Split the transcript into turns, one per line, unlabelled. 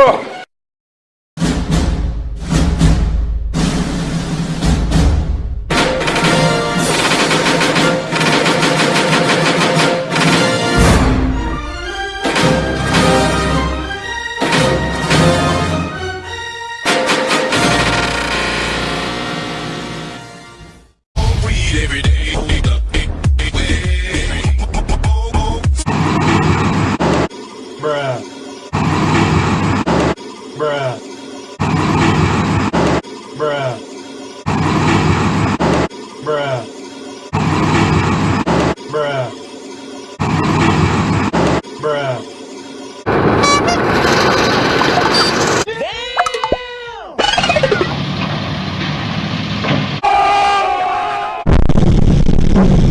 Oh.
every day.
Bruh. Bruh. Bruh. Bruh. Damn!